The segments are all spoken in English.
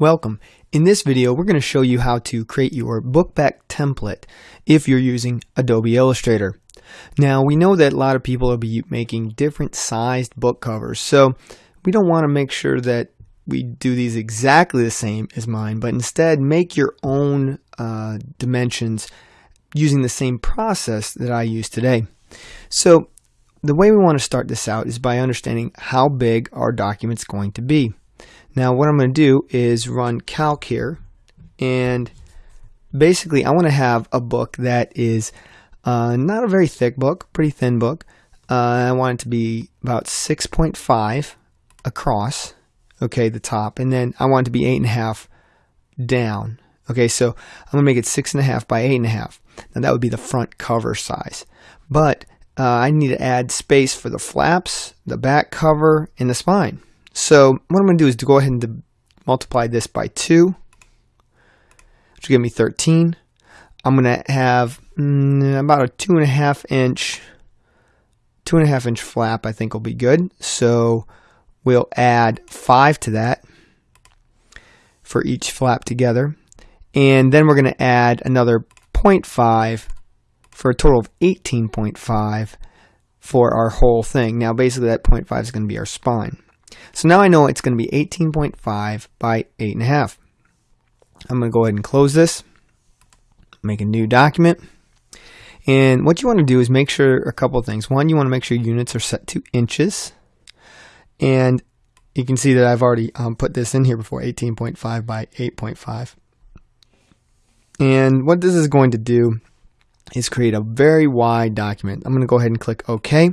Welcome. In this video, we're going to show you how to create your bookback template if you're using Adobe Illustrator. Now, we know that a lot of people will be making different sized book covers, so we don't want to make sure that we do these exactly the same as mine, but instead make your own uh, dimensions using the same process that I use today. So, the way we want to start this out is by understanding how big our document's going to be. Now what I'm going to do is run calc here and basically I want to have a book that is uh, not a very thick book, pretty thin book. Uh, I want it to be about 6.5 across, okay, the top, and then I want it to be 8.5 down. Okay, so I'm going to make it 6.5 by 8.5. Now that would be the front cover size. But uh, I need to add space for the flaps, the back cover, and the spine. So what I'm going to do is to go ahead and multiply this by 2, which will give me 13. I'm going to have mm, about a two and a half inch, two and a half inch flap. I think will be good. So we'll add five to that for each flap together, and then we're going to add another 0.5 for a total of 18.5 for our whole thing. Now basically that 0.5 is going to be our spine. So now I know it's going to be 18.5 by 8.5. I'm going to go ahead and close this, make a new document. And what you want to do is make sure a couple things. One, you want to make sure units are set to inches. And you can see that I've already um, put this in here before, 18.5 by 8.5. And what this is going to do is create a very wide document. I'm going to go ahead and click OK.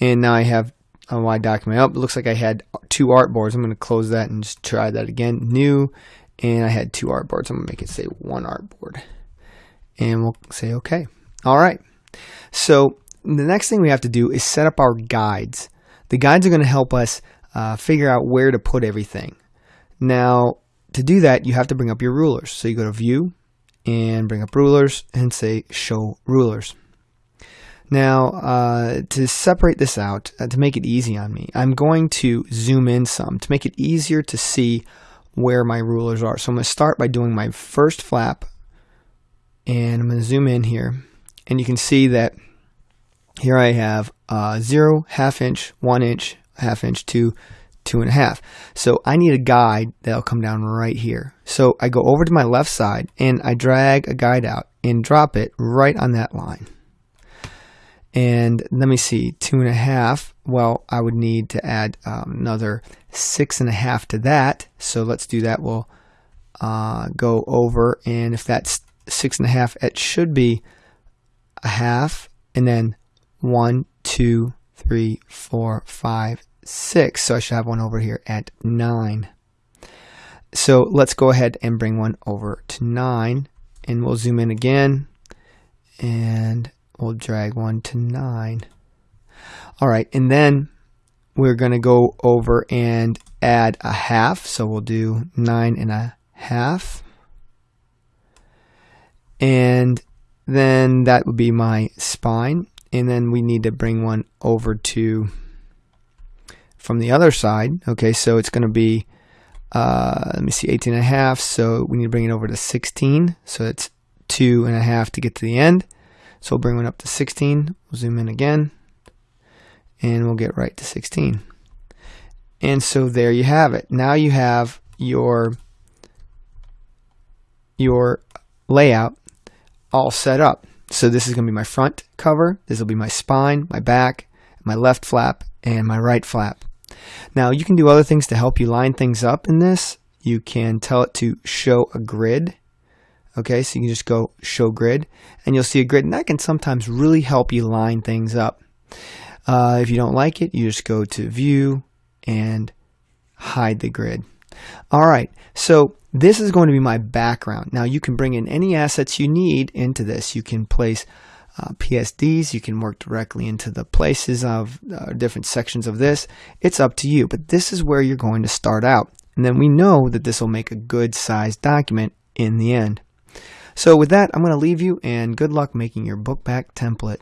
And now I have on my document up. It looks like I had two artboards. I'm going to close that and just try that again. New, and I had two artboards. I'm going to make it say one artboard. And we'll say OK. All right. So the next thing we have to do is set up our guides. The guides are going to help us uh, figure out where to put everything. Now, to do that, you have to bring up your rulers. So you go to View and bring up Rulers and say Show Rulers. Now, uh, to separate this out, uh, to make it easy on me, I'm going to zoom in some to make it easier to see where my rulers are. So I'm going to start by doing my first flap, and I'm going to zoom in here, and you can see that here I have uh, 0, half inch, 1 inch, half inch, 2, two and a half. So I need a guide that'll come down right here. So I go over to my left side and I drag a guide out and drop it right on that line. And let me see, two and a half. Well, I would need to add um, another six and a half to that. So let's do that. We'll uh, go over, and if that's six and a half, it should be a half, and then one, two, three, four, five, six. So I should have one over here at nine. So let's go ahead and bring one over to nine, and we'll zoom in again, and we'll drag one to 9. All right, and then we're going to go over and add a half. So we'll do nine and. And then that would be my spine. And then we need to bring one over to from the other side. Okay, so it's going to be, uh, let me see, 18 and a half. So we need to bring it over to 16. So it's two and a half to get to the end. So we'll bring one up to 16. We'll zoom in again. And we'll get right to 16. And so there you have it. Now you have your your layout all set up. So this is going to be my front cover. This will be my spine, my back, my left flap, and my right flap. Now you can do other things to help you line things up in this. You can tell it to show a grid Okay, so you can just go show grid and you'll see a grid and that can sometimes really help you line things up. Uh, if you don't like it, you just go to view and hide the grid. All right, so this is going to be my background. Now you can bring in any assets you need into this. You can place uh, PSDs, you can work directly into the places of uh, different sections of this. It's up to you, but this is where you're going to start out. And then we know that this will make a good sized document in the end. So with that, I'm going to leave you and good luck making your book back template.